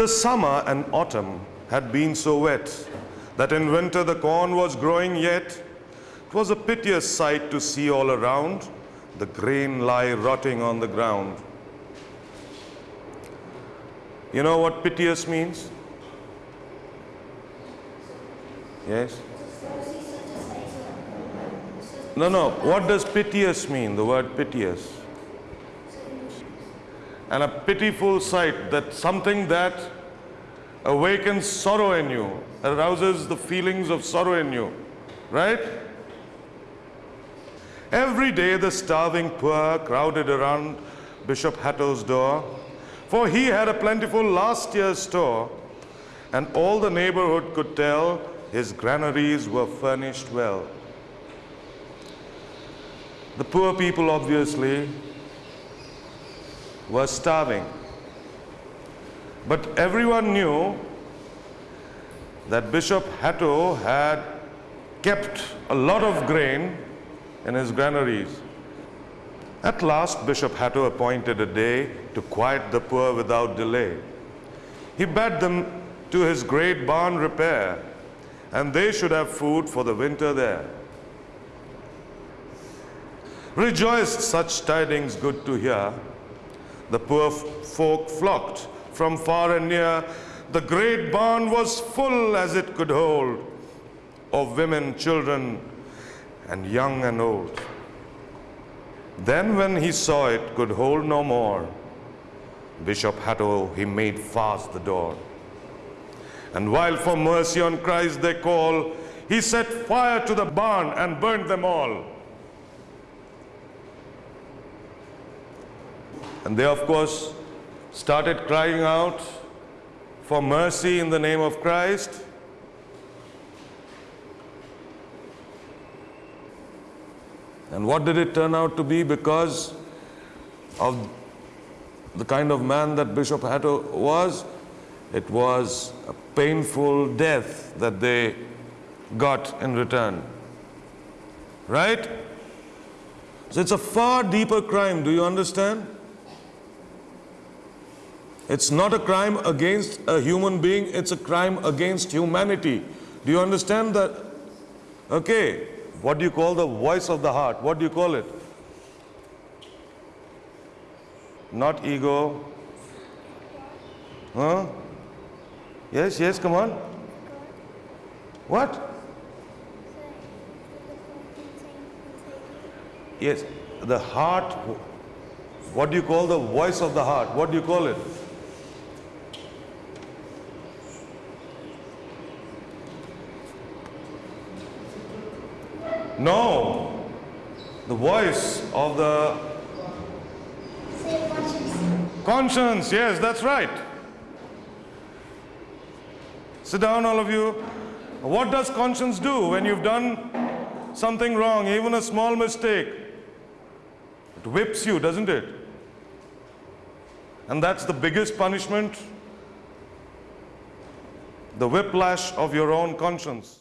The summer and autumn had been so wet that in winter the corn was growing yet. It was a piteous sight to see all around the grain lie rotting on the ground. You know what piteous means? Yes? No, no. What does piteous mean? The word piteous. And a pitiful sight, that something that awakens sorrow in you, arouses the feelings of sorrow in you. Right? Every day the starving poor crowded around Bishop Hatto's door, for he had a plentiful last year's store, and all the neighborhood could tell his granaries were furnished well. The poor people obviously were starving. But everyone knew that Bishop Hatto had kept a lot of grain in his granaries. At last, Bishop Hatto appointed a day to quiet the poor without delay. He bade them to his great barn repair, and they should have food for the winter there. Rejoiced such tidings good to hear, the poor folk flocked from far and near. The great barn was full as it could hold of women, children, and young and old. Then when he saw it could hold no more, Bishop Hatto, he made fast the door. And while for mercy on Christ they call, he set fire to the barn and burned them all. And they, of course, started crying out for mercy in the name of Christ. And what did it turn out to be because of the kind of man that Bishop Hatto was? It was a painful death that they got in return. Right? So it's a far deeper crime. Do you understand? It's not a crime against a human being, it's a crime against humanity. Do you understand that? Okay, what do you call the voice of the heart? What do you call it? Not ego. Huh? Yes, yes, come on. What? Yes, the heart. What do you call the voice of the heart? What do you call it? No. The voice of the conscience. conscience. Yes, that's right. Sit down, all of you. What does conscience do when you've done something wrong, even a small mistake? It whips you, doesn't it? And that's the biggest punishment the whiplash of your own conscience.